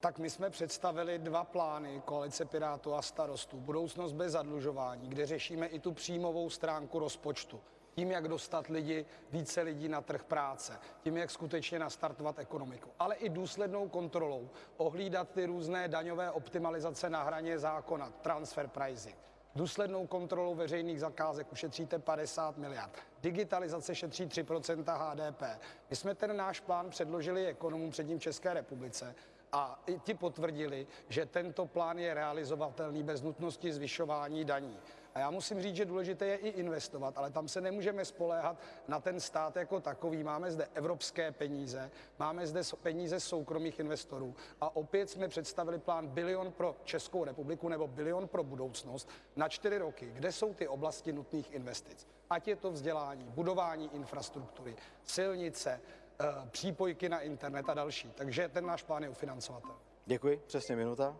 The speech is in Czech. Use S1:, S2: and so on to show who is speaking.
S1: Tak my jsme představili dva plány koalice Pirátů a starostů. Budoucnost bez zadlužování, kde řešíme i tu příjmovou stránku rozpočtu. Tím, jak dostat lidi, více lidí na trh práce, tím, jak skutečně nastartovat ekonomiku, ale i důslednou kontrolou ohlídat ty různé daňové optimalizace na hraně zákona, transfer pricing. Důslednou kontrolou veřejných zakázek ušetříte 50 miliard. Digitalizace šetří 3% HDP. My jsme ten náš plán předložili ekonomům předním České republice a i ti potvrdili, že tento plán je realizovatelný bez nutnosti zvyšování daní. A já musím říct, že důležité je i investovat, ale tam se nemůžeme spoléhat na ten stát jako takový. Máme zde evropské peníze, máme zde peníze soukromých investorů a opět jsme představili plán bilion pro Českou republiku nebo bilion pro budoucnost na čtyři roky. Kde jsou ty oblasti nutných investic? Ať je to vzdělání, budování infrastruktury, silnice, přípojky na internet a další. Takže ten náš plán je ufinancovatelný.
S2: Děkuji, přesně minuta.